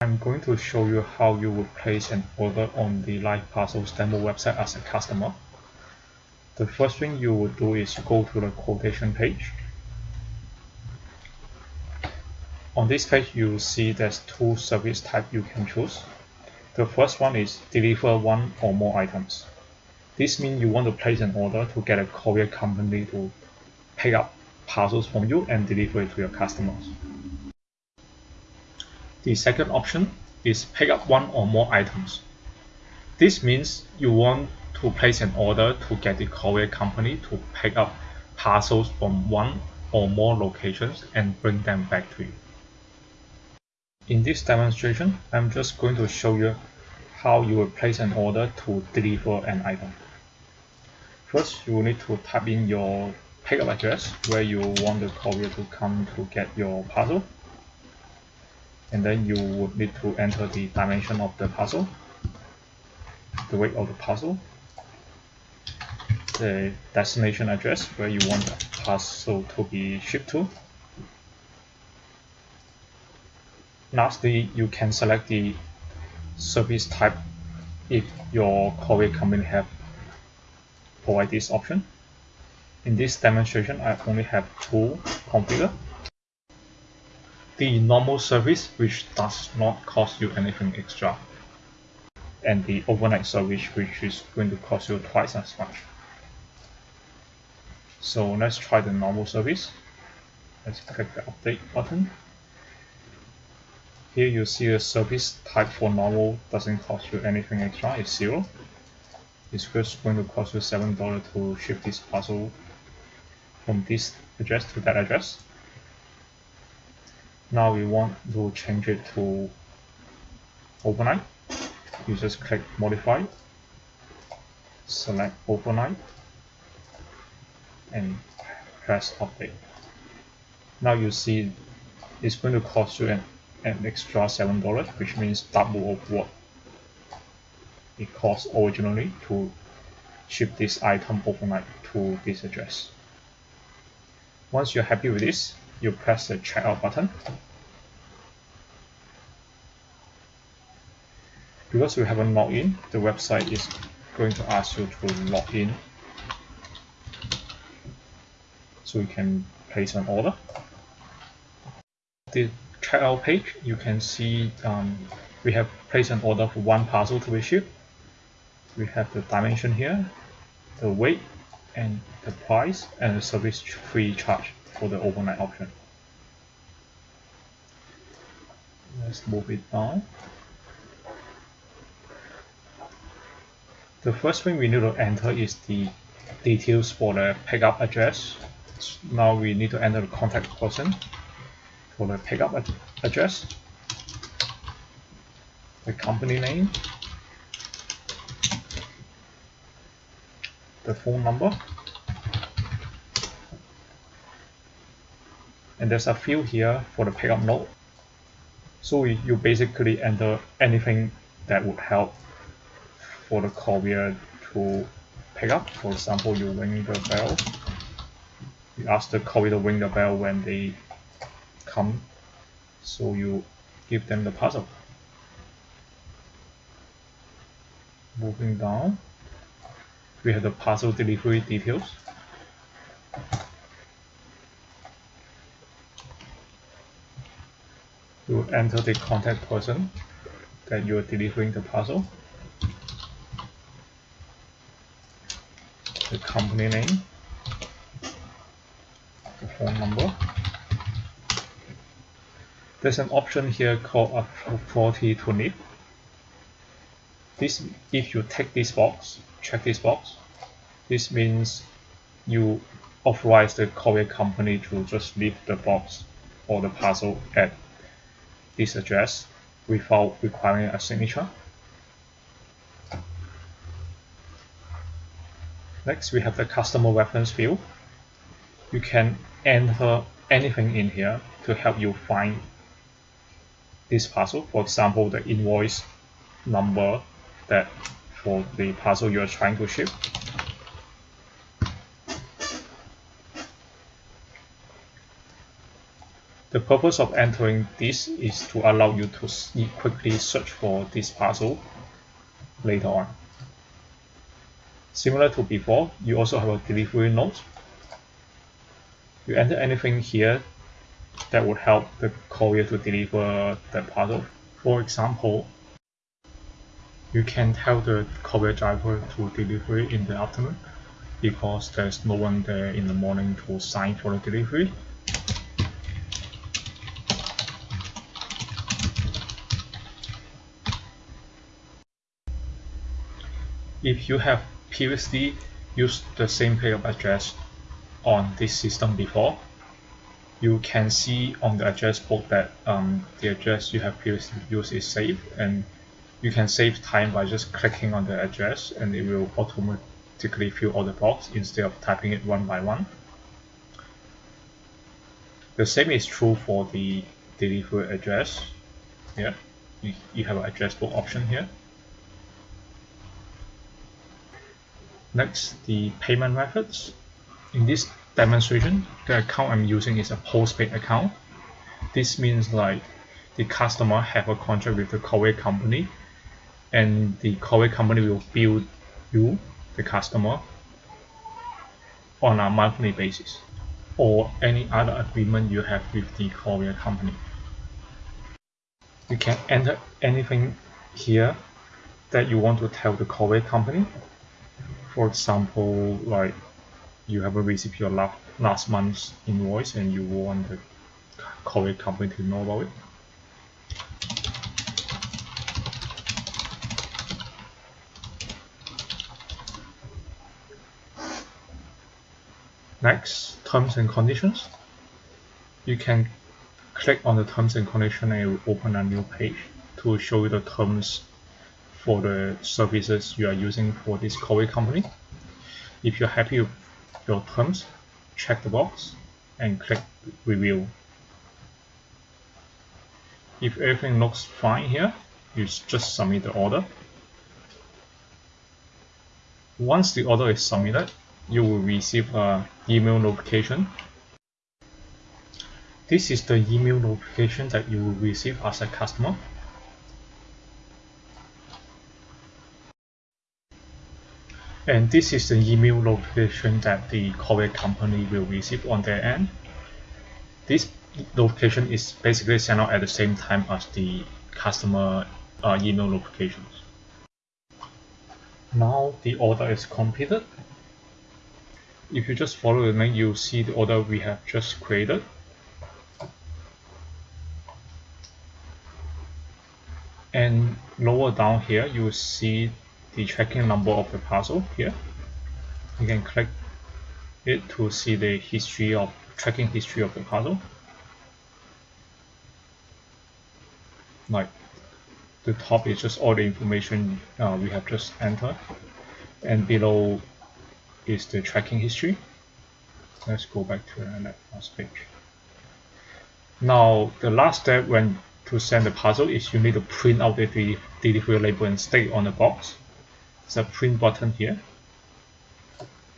I'm going to show you how you would place an order on the Live Parcels demo website as a customer. The first thing you would do is go to the quotation page. On this page, you will see there's two service type you can choose. The first one is deliver one or more items. This means you want to place an order to get a courier company to pick up parcels from you and deliver it to your customers. The second option is pick up one or more items. This means you want to place an order to get the courier company to pick up parcels from one or more locations and bring them back to you. In this demonstration, I'm just going to show you how you will place an order to deliver an item. First, you will need to type in your pickup address where you want the courier to come to get your parcel and then you would need to enter the dimension of the parcel the weight of the parcel the destination address where you want the parcel to be shipped to. Lastly you can select the service type if your courier company have provide this option. In this demonstration I only have two configured the normal service which does not cost you anything extra. And the overnight service which is going to cost you twice as much. So let's try the normal service. Let's click the update button. Here you see the service type for normal doesn't cost you anything extra it's zero. It's just going to cost you seven dollars to ship this parcel from this address to that address now we want to change it to overnight. You just click modify select overnight and press update. Now you see it's going to cost you an, an extra seven dollars which means double of what it cost originally to ship this item overnight to this address. Once you're happy with this you press the checkout button. Because we haven't logged in, the website is going to ask you to log in so you can place an order. The checkout page, you can see um, we have placed an order for one parcel to be shipped. We have the dimension here, the weight, and the price, and the service free charge for the overnight option. Let's move it down. The first thing we need to enter is the details for the pickup address. Now we need to enter the contact person for the pickup ad address, the company name, the phone number, and there's a field here for the pickup note so you basically enter anything that would help for the courier to pick up. For example you ring the bell. You ask the courier to ring the bell when they come. So you give them the parcel moving down. We have the parcel delivery details you enter the contact person that you are delivering the parcel, the company name, the phone number. There's an option here called authority to NIP. This, if you take this box, check this box, this means you authorize the courier company to just leave the box or the parcel at this address without requiring a signature. Next, we have the customer reference field. You can enter anything in here to help you find this parcel. For example, the invoice number that for the parcel you are trying to ship. The purpose of entering this is to allow you to quickly search for this parcel later on. Similar to before, you also have a delivery note. You enter anything here that would help the courier to deliver the parcel. For example, you can tell the courier driver to deliver it in the afternoon because there's no one there in the morning to sign for the delivery. If you have previously used the same pickup address on this system before, you can see on the address book that um, the address you have previously used is saved and you can save time by just clicking on the address and it will automatically fill all the box instead of typing it one by one. The same is true for the delivery address. Here, you, you have an address book option here. Next, the payment methods. In this demonstration, the account I'm using is a postpaid account. This means like the customer have a contract with the courier company and the courier company will bill you, the customer, on a monthly basis or any other agreement you have with the courier company. You can enter anything here that you want to tell the courier company for example, like you haven't received your last, last month's invoice and you want the courier company to know about it. Next, terms and conditions. You can click on the terms and conditions and it will open a new page to show you the terms for the services you are using for this courier company. If you're happy with your terms, check the box and click review. If everything looks fine here, you just submit the order. Once the order is submitted, you will receive an email notification. This is the email notification that you will receive as a customer. And this is the email notification that the courier company will receive on their end. This notification is basically sent out at the same time as the customer uh, email notifications. Now the order is completed. If you just follow the link, you'll see the order we have just created. And lower down here, you will see the tracking number of the parcel here. You can click it to see the history of tracking history of the parcel. Like the top is just all the information uh, we have just entered and below is the tracking history. Let's go back to the last page. Now the last step when to send the parcel is you need to print out the delivery label and stick on the box there's a print button here.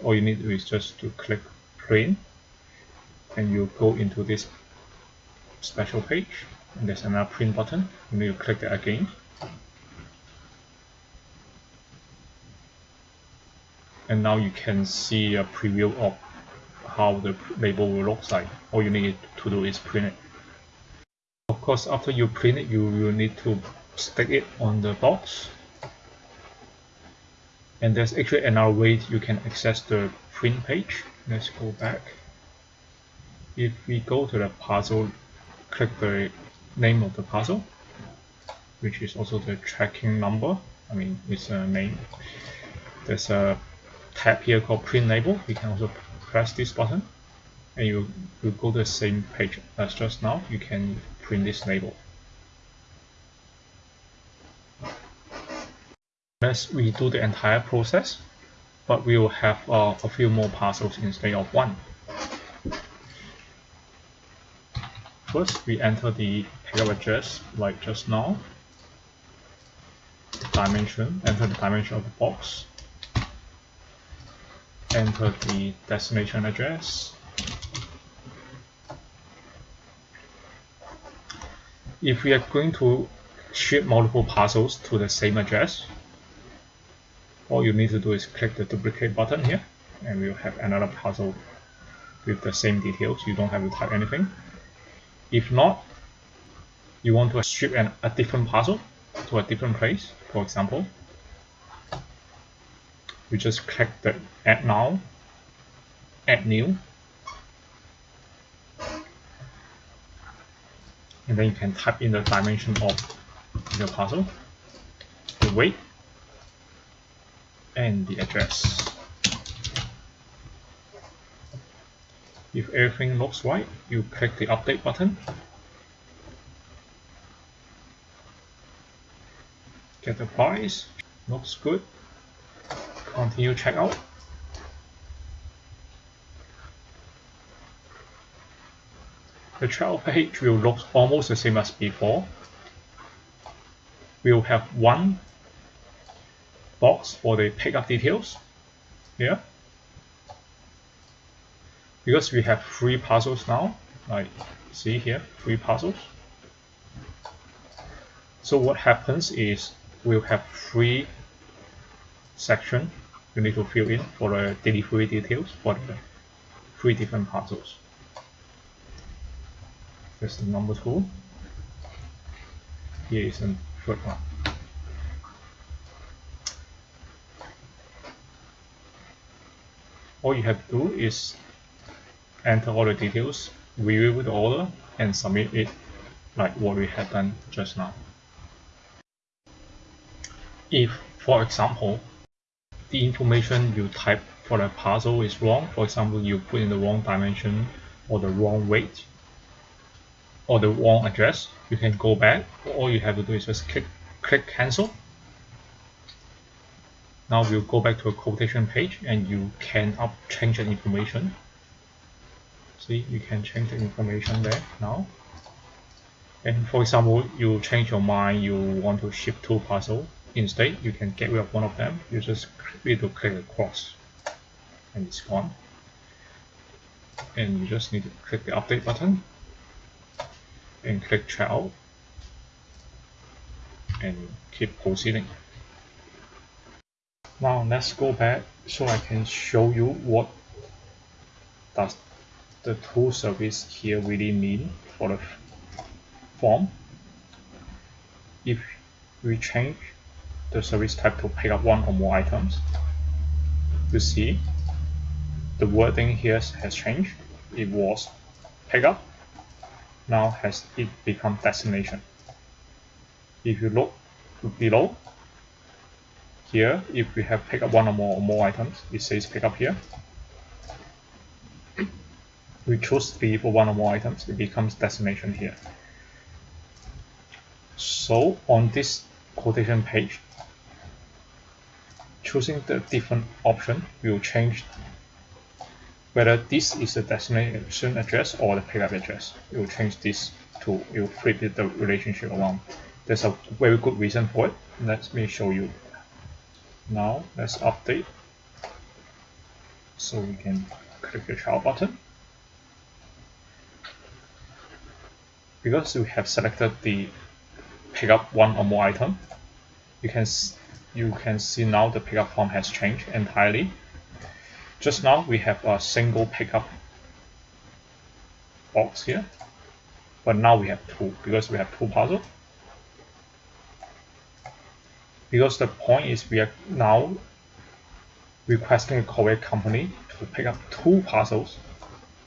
All you need is just to click print and you go into this special page and there's another print button you need to click that again. And now you can see a preview of how the label will look like. All you need to do is print it. Of course after you print it you will need to stick it on the box and there's actually another way you can access the print page. Let's go back. If we go to the puzzle click the name of the puzzle which is also the tracking number. I mean it's a name there's a tab here called print label. You can also press this button. And you you go to the same page as just now. You can print this label Let's redo the entire process, but we will have uh, a few more parcels instead of one. First, we enter the pickup address like just now. Dimension, enter the dimension of the box. Enter the destination address. if we are going to ship multiple parcels to the same address, all you need to do is click the duplicate button here and we'll have another puzzle with the same details. You don't have to type anything. If not, you want to ship an, a different puzzle to a different place, for example, you just click the add now, add new, and then you can type in the dimension of your puzzle the weight, and the address. If everything looks right, you click the update button. Get the price, looks good. Continue checkout. The checkout page will look almost the same as before. We'll have one box for the pickup details. Here because we have three parcels now. Like see here three parcels. So what happens is we'll have three section you need to fill in for the delivery details for the three different parcels. This is number two. Here is the third one all you have to do is enter all the details, review the order, and submit it like what we had done just now. If, for example, the information you type for the parcel is wrong, for example, you put in the wrong dimension or the wrong weight or the wrong address, you can go back. All you have to do is just click, click cancel now we'll go back to a quotation page and you can up change the information. See, you can change the information there now. And for example, you change your mind, you want to ship two parcels. Instead, you can get rid of one of them. You just need to click across and it's gone. And you just need to click the update button and click checkout and keep proceeding. Now let's go back so I can show you what does the tool service here really mean for the form. If we change the service type to pick up one or more items, you see the wording here has changed. It was pick up, now has it become destination. If you look below, here, if we have pick up one or more or more items, it says pick up here. We choose three for one or more items, it becomes destination here. So on this quotation page, choosing the different option will change whether this is the destination address or the pickup address. It will change this to, it will flip the relationship around. There's a very good reason for it. Let me show you now let's update. So we can click the child button. Because we have selected the pick up one or more item, you can you can see now the pickup form has changed entirely. Just now we have a single pickup box here, but now we have two because we have two parcels because the point is we are now requesting a courier company to pick up two parcels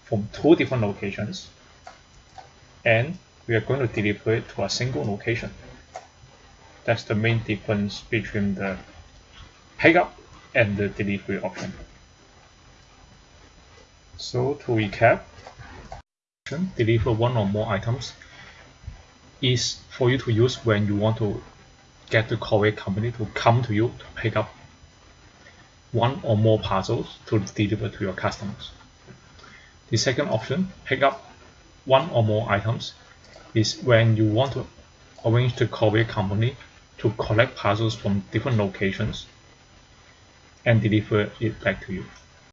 from two different locations and we are going to deliver it to a single location. That's the main difference between the pickup and the delivery option. So to recap, deliver one or more items is for you to use when you want to get the courier company to come to you to pick up one or more parcels to deliver to your customers. The second option, pick up one or more items, is when you want to arrange the courier company to collect parcels from different locations and deliver it back to you.